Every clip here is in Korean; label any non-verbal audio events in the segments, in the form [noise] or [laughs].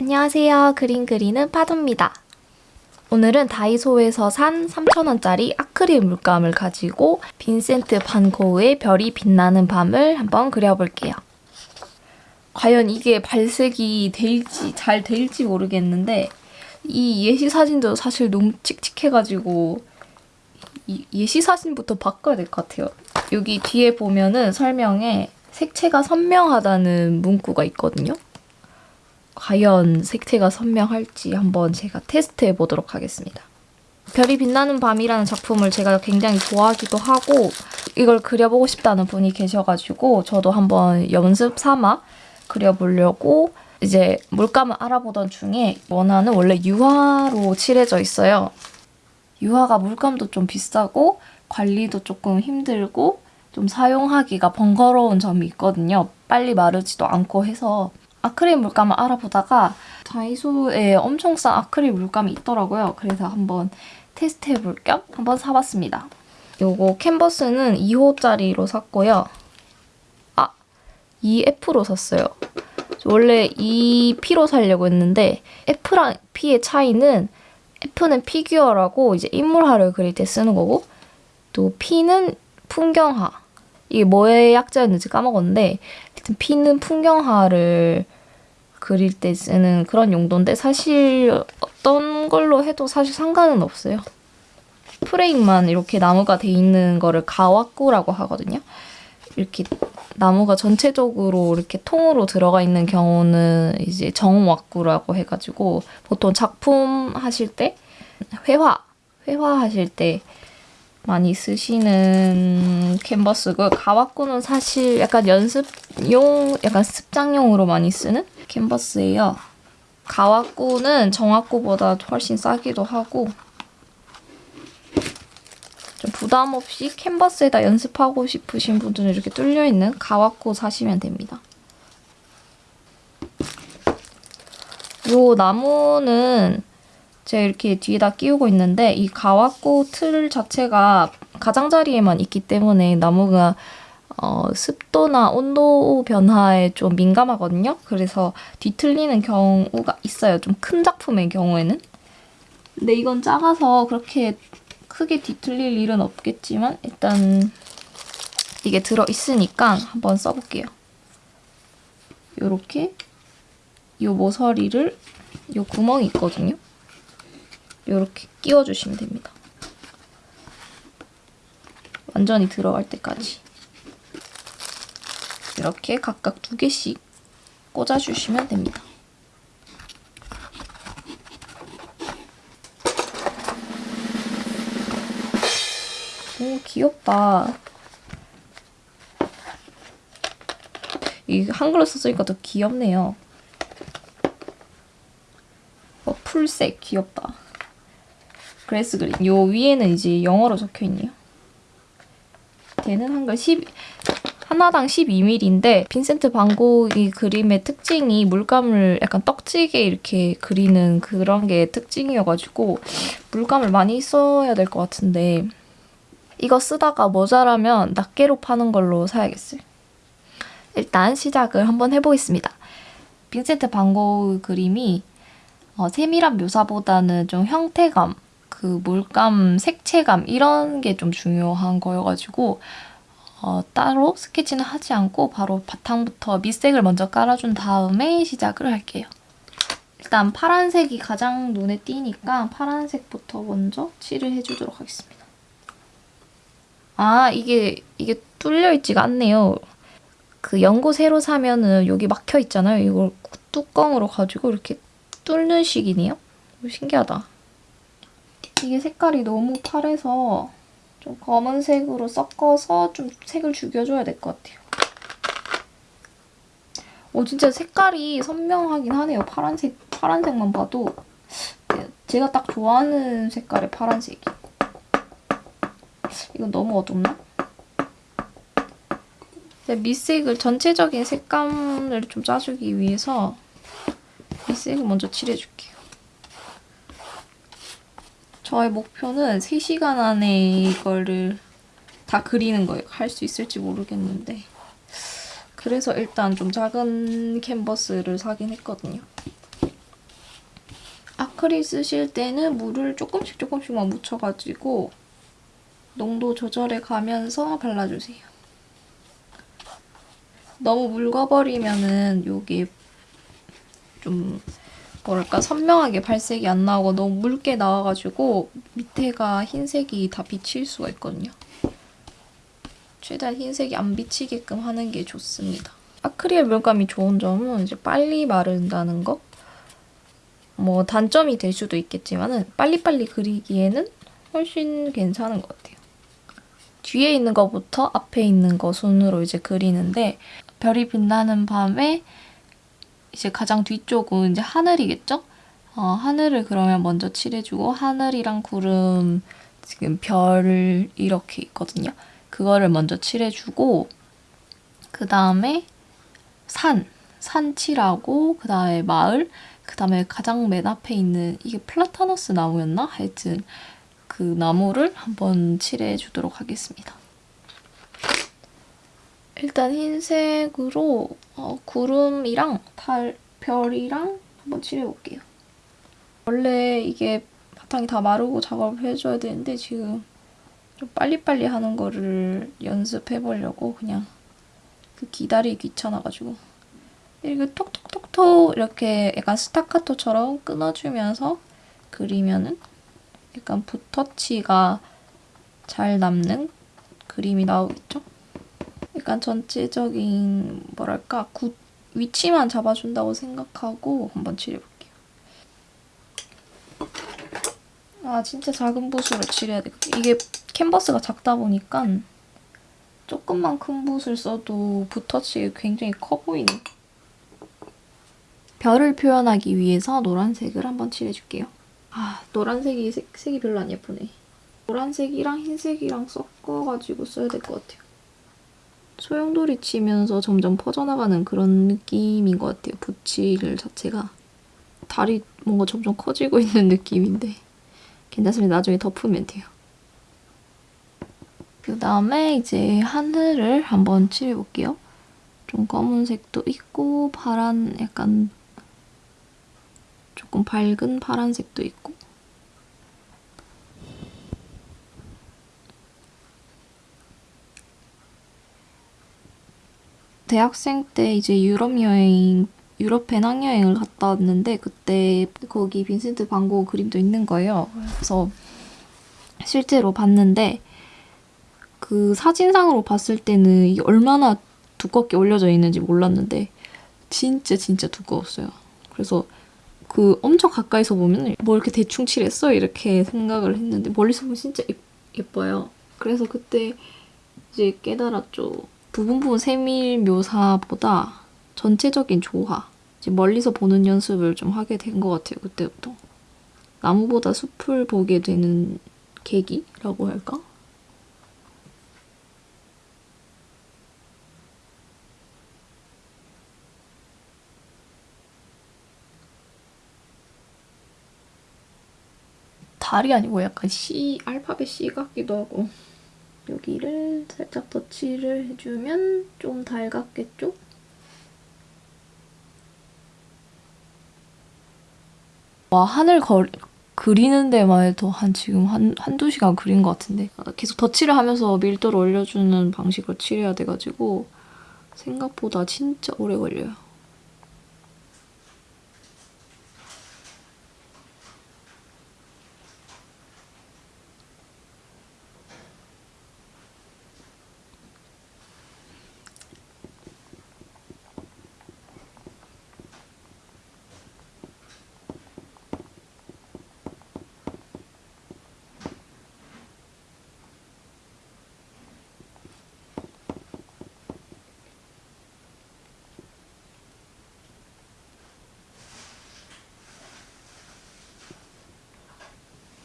안녕하세요. 그림 그리는 파도입니다. 오늘은 다이소에서 산 3,000원짜리 아크릴 물감을 가지고 빈센트 반 고흐의 별이 빛나는 밤을 한번 그려볼게요. 과연 이게 발색이 될지 잘 될지 모르겠는데 이 예시 사진도 사실 너무 칙칙해가지고 이 예시 사진부터 바꿔야 될 것 같아요. 여기 뒤에 보면은 설명에 색채가 선명하다는 문구가 있거든요. 과연 색채가 선명할지 한번 제가 테스트해 보도록 하겠습니다. 별이 빛나는 밤이라는 작품을 제가 굉장히 좋아하기도 하고 이걸 그려보고 싶다는 분이 계셔가지고 저도 한번 연습 삼아 그려보려고 이제 물감을 알아보던 중에 원화는 원래 유화로 칠해져 있어요. 유화가 물감도 좀 비싸고 관리도 조금 힘들고 좀 사용하기가 번거로운 점이 있거든요. 빨리 마르지도 않고 해서 아크릴 물감을 알아보다가 다이소에 엄청 싼 아크릴 물감이 있더라고요. 그래서 한번 테스트해볼 겸 한번 사봤습니다. 요거 캔버스는 2호짜리로 샀고요. 아, 2F로 샀어요. 원래 2P로 사려고 했는데 F랑 P의 차이는 F는 피규어라고 이제 인물화를 그릴 때 쓰는 거고 또 P는 풍경화. 이게 뭐의 약자였는지 까먹었는데 P는 풍경화를 그릴 때 쓰는 그런 용도인데 사실 어떤 걸로 해도 사실 상관은 없어요. 프레임만 이렇게 나무가 돼 있는 거를 가와꾸라고 하거든요. 이렇게 나무가 전체적으로 이렇게 통으로 들어가 있는 경우는 이제 정왁구라고 해가지고 보통 작품 하실 때 회화, 회화 하실 때 많이 쓰시는 캔버스고 가와꾸는 사실 약간 연습용, 약간 습장용으로 많이 쓰는 캔버스예요. 가와꾸는 정화꾸보다 훨씬 싸기도 하고 좀 부담 없이 캔버스에다 연습하고 싶으신 분들은 이렇게 뚫려있는 가와꾸 사시면 됩니다. 요 나무는 제가 이렇게 뒤에다 끼우고 있는데 이 가와꾸 틀 자체가 가장자리에만 있기 때문에 나무가 어, 습도나 온도 변화에 좀 민감하거든요. 그래서 뒤틀리는 경우가 있어요. 좀 큰 작품의 경우에는. 근데 이건 작아서 그렇게 크게 뒤틀릴 일은 없겠지만 일단 이게 들어있으니까 한번 써볼게요. 요렇게 요 모서리를 요 구멍이 있거든요. 요렇게 끼워주시면 됩니다. 완전히 들어갈 때까지. 이렇게 각각 두 개씩 꽂아주시면 됩니다. 오, 귀엽다. 이 한글로 썼으니까 더 귀엽네요. 어, 풀색 귀엽다. 그레스 그린. 요 위에는 이제 영어로 적혀 있네요. 대는 한글 10, 하나당 12mm인데 빈센트 반 고흐 그림의 특징이 물감을 약간 떡지게 이렇게 그리는 그런 게 특징이어가지고 물감을 많이 써야 될 것 같은데 이거 쓰다가 모자라면 낱개로 파는 걸로 사야겠어요. 일단 시작을 한번 해보겠습니다. 빈센트 반 고흐 그림이 어, 세밀한 묘사보다는 좀 형태감, 그 물감, 색채감 이런 게 좀 중요한 거여가지고 어, 따로 스케치는 하지 않고 바로 바탕부터 밑색을 먼저 깔아준 다음에 시작을 할게요. 일단 파란색이 가장 눈에 띄니까 파란색부터 먼저 칠을 해주도록 하겠습니다. 아 이게 이게 뚫려있지가 않네요. 그 연고 새로 사면은 여기 막혀 있잖아요. 이걸 뚜껑으로 가지고 이렇게 뚫는 식이네요. 신기하다. 이게 색깔이 너무 파래서 좀 검은색으로 섞어서 좀 색을 죽여줘야 될 것 같아요. 오 진짜 색깔이 선명하긴 하네요. 파란색, 파란색만 봐도 제가 딱 좋아하는 색깔의 파란색이. 이건 너무 어둡나? 밑색을 전체적인 색감을 좀 짜주기 위해서 밑색을 먼저 칠해줄게요. 저의 목표는 3시간 안에 이거를 다 그리는 거예요. 할 수 있을지 모르겠는데 그래서 일단 좀 작은 캔버스를 사긴 했거든요. 아크릴 쓰실 때는 물을 조금씩 조금씩만 묻혀가지고 농도 조절해 가면서 발라주세요. 너무 묽어버리면은 요게 좀 뭐랄까 선명하게 발색이 안 나오고 너무 묽게 나와가지고 밑에가 흰색이 다 비칠 수가 있거든요. 최대한 흰색이 안 비치게끔 하는 게 좋습니다. 아크릴 물감이 좋은 점은 이제 빨리 마른다는 거. 뭐 단점이 될 수도 있겠지만 은 빨리빨리 그리기에는 훨씬 괜찮은 것 같아요. 뒤에 있는 것부터 앞에 있는 거 손으로 이제 그리는데 별이 빛나는 밤에 이제 가장 뒤쪽은 이제 하늘이겠죠? 어, 하늘을 그러면 먼저 칠해주고 하늘이랑 구름 지금 별 이렇게 있거든요. 그거를 먼저 칠해주고 그 다음에 산, 산 칠하고 그 다음에 마을, 그 다음에 가장 맨 앞에 있는 이게 플라타너스 나무였나? 하여튼 그 나무를 한번 칠해주도록 하겠습니다. 일단 흰색으로 어, 구름이랑 달, 별이랑 한번 칠해볼게요. 원래 이게 바탕이 다 마르고 작업을 해줘야 되는데 지금 좀 빨리빨리 하는 거를 연습해보려고 그냥 그 기다리기 귀찮아가지고 이렇게 톡톡톡톡 이렇게 약간 스타카토처럼 끊어주면서 그리면은 약간 붓터치가 잘 남는 그림이 나오겠죠? 약간 전체적인 뭐랄까 구, 위치만 잡아준다고 생각하고 한번 칠해볼게요. 아 진짜 작은 붓으로 칠해야 돼. 이게 캔버스가 작다 보니까 조금만 큰 붓을 써도 붓터치가 굉장히 커 보이네. 별을 표현하기 위해서 노란색을 한번 칠해줄게요. 아 노란색이 색, 색이 별로 안 예쁘네. 노란색이랑 흰색이랑 섞어가지고 써야 될 것 같아요. 소용돌이 치면서 점점 퍼져나가는 그런 느낌인 것 같아요. 붓칠 자체가. 달이 뭔가 점점 커지고 있는 느낌인데 괜찮습니다. 나중에 덮으면 돼요. 그 다음에 이제 하늘을 한번 칠해볼게요. 좀 검은색도 있고 파란 약간 조금 밝은 파란색도 있고 대학생 때 이제 유럽 여행, 유럽 배낭여행을 갔다 왔는데 그때 거기 빈센트 반고 그림도 있는 거예요. 그래서 실제로 봤는데 그 사진상으로 봤을 때는 이게 얼마나 두껍게 올려져 있는지 몰랐는데 진짜 진짜 두꺼웠어요. 그래서 그 엄청 가까이서 보면 뭐 이렇게 대충 칠했어? 이렇게 생각을 했는데 멀리서 보면 진짜 예뻐요. 그래서 그때 이제 깨달았죠. 부분 부분 세밀 묘사보다 전체적인 조화, 멀리서 보는 연습을 좀 하게 된 것 같아요, 그때부터. 나무보다 숲을 보게 되는 계기라고 할까? 달이 아니고 약간 C, 알파벳 C 같기도 하고 여기를 살짝 덧칠을 해주면 좀 달갑겠죠? 와 하늘 거, 그리는 데만 해도 한 지금 한, 한두 시간 그린 것 같은데 계속 덧칠을 하면서 밀도를 올려주는 방식으로 칠해야 돼가지고 생각보다 진짜 오래 걸려요.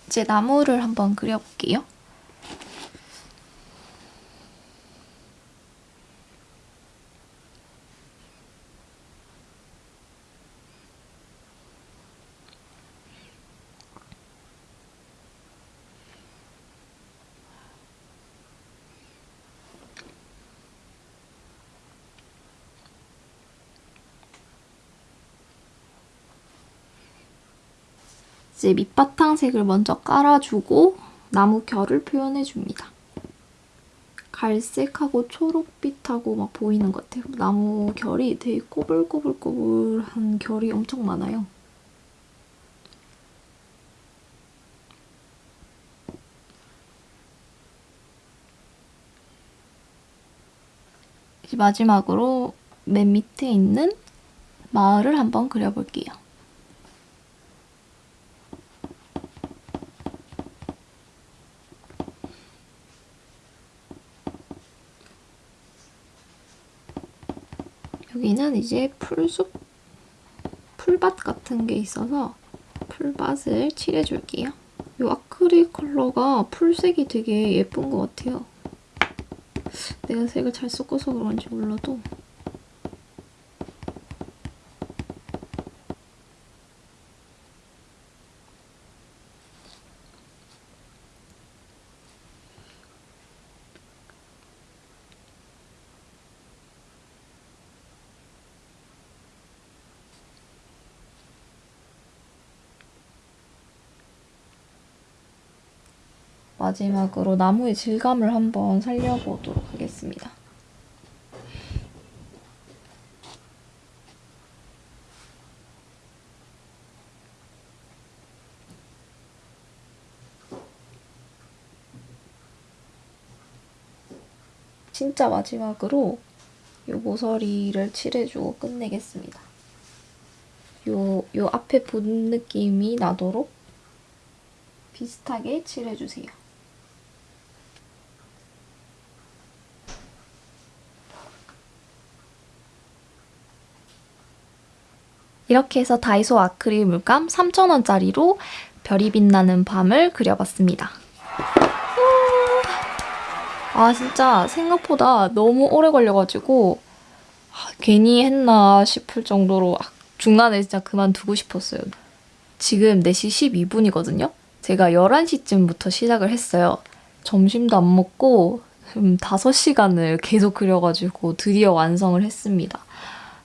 이제 나무를 한번 그려볼게요. 이제 밑바탕 색을 먼저 깔아주고 나무 결을 표현해줍니다. 갈색하고 초록빛하고 막 보이는 것 같아요. 나무 결이 되게 꼬불꼬불꼬불한 결이 엄청 많아요. 마지막으로 맨 밑에 있는 마을을 한번 그려볼게요. 여기는 이제 풀숲, 풀밭 같은 게 있어서 풀밭을 칠해줄게요. 이 아크릴 컬러가 풀색이 되게 예쁜 것 같아요. 내가 색을 잘 섞어서 그런지 몰라도 마지막으로 나무의 질감을 한번 살려보도록 하겠습니다. 진짜 마지막으로 이 모서리를 칠해주고 끝내겠습니다. 요, 요 앞에 붓 느낌이 나도록 비슷하게 칠해주세요. 이렇게 해서 다이소 아크릴 물감 3,000원짜리로 별이 빛나는 밤을 그려봤습니다. 아 진짜 생각보다 너무 오래 걸려가지고 아, 괜히 했나 싶을 정도로 아, 중간에 진짜 그만두고 싶었어요. 지금 4시 12분이거든요? 제가 11시쯤부터 시작을 했어요. 점심도 안 먹고 음, 5시간을 계속 그려가지고 드디어 완성을 했습니다.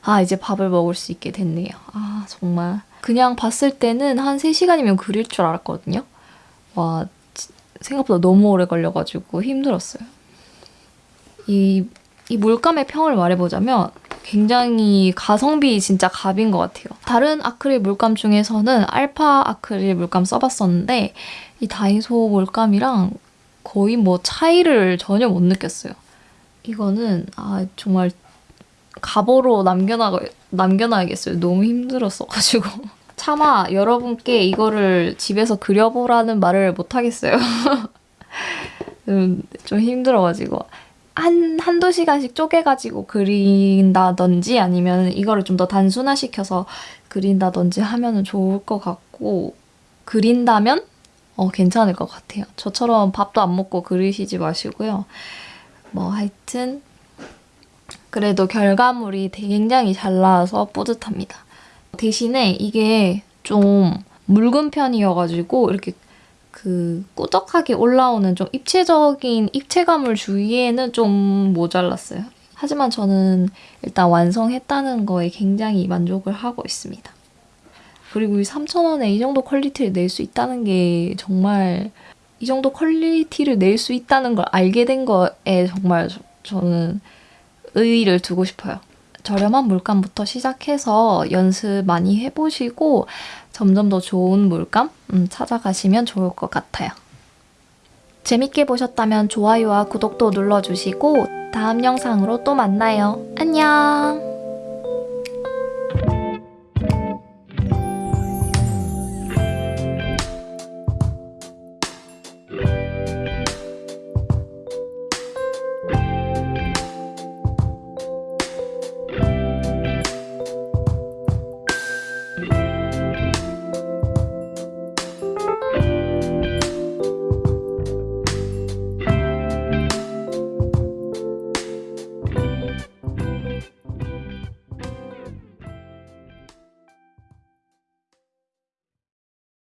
아 이제 밥을 먹을 수 있게 됐네요. 아 정말 그냥 봤을 때는 한 3시간이면 그릴 줄 알았거든요. 와 생각보다 너무 오래 걸려가지고 힘들었어요. 이, 이 물감의 평을 말해보자면 굉장히 가성비 진짜 갑인 것 같아요. 다른 아크릴 물감 중에서는 알파 아크릴 물감 써봤었는데 이 다이소 물감이랑 거의 뭐 차이를 전혀 못 느꼈어요. 이거는 아 정말 가보로 남겨놔, 남겨놔야겠어요. 너무 힘들었어가지고. [laughs] 차마 여러분께 이거를 집에서 그려보라는 말을 못하겠어요. [laughs] 음, 좀 힘들어가지고. 한, 한두 시간씩 쪼개가지고 그린다든지 아니면 이거를 좀 더 단순화시켜서 그린다든지 하면 좋을 것 같고 그린다면 어, 괜찮을 것 같아요. 저처럼 밥도 안 먹고 그리시지 마시고요. 뭐 하여튼 그래도 결과물이 굉장히 잘 나와서 뿌듯합니다. 대신에 이게 좀 묽은 편이어가지고 이렇게 그 꾸덕하게 올라오는 좀 입체적인 입체감을 주기에는 좀 모자랐어요. 하지만 저는 일단 완성했다는 거에 굉장히 만족을 하고 있습니다. 그리고 이 3,000원에 이 정도 quality를 낼 수 있다는 게 정말 이 정도 quality를 낼 수 있다는 걸 알게 된 거에 정말 저, 저는 의의를 두고 싶어요. 저렴한 물감부터 시작해서 연습 많이 해보시고 점점 더 좋은 물감 음, 찾아가시면 좋을 것 같아요. 재밌게 보셨다면 좋아요와 구독도 눌러주시고 다음 영상으로 또 만나요. 안녕!